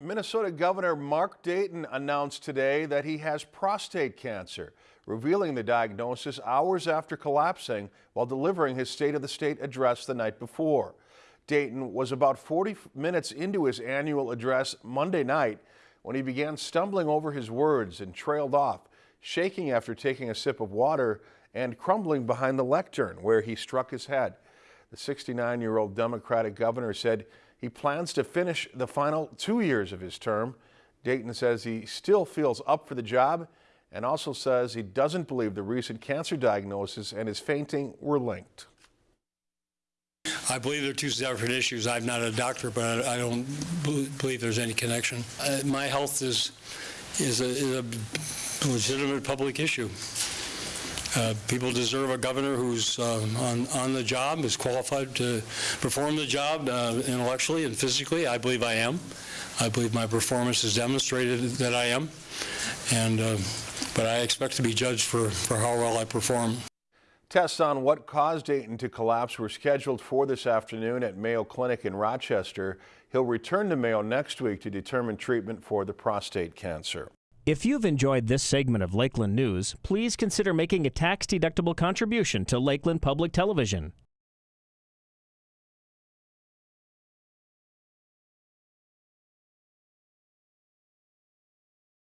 Minnesota Governor Mark Dayton announced today that he has prostate cancer, revealing the diagnosis hours after collapsing while delivering his State of the State address the night before. Dayton was about 40 minutes into his annual address Monday night when he began stumbling over his words and trailed off, shaking after taking a sip of water and crumbling behind the lectern where he struck his head. The 69-year-old Democratic governor said he plans to finish the final two years of his term. Dayton says he still feels up for the job and also says he doesn't believe the recent cancer diagnosis and his fainting were linked. I believe they're two separate issues. I'm not a doctor, but I don't believe there's any connection. Uh, my health is is a, is a legitimate public issue. Uh, people deserve a governor who's uh, on, on the job, is qualified to perform the job uh, intellectually and physically. I believe I am. I believe my performance has demonstrated that I am. And, uh, but I expect to be judged for, for how well I perform. Tests on what caused Dayton to collapse were scheduled for this afternoon at Mayo Clinic in Rochester. He'll return to Mayo next week to determine treatment for the prostate cancer. If you've enjoyed this segment of Lakeland News, please consider making a tax-deductible contribution to Lakeland Public Television.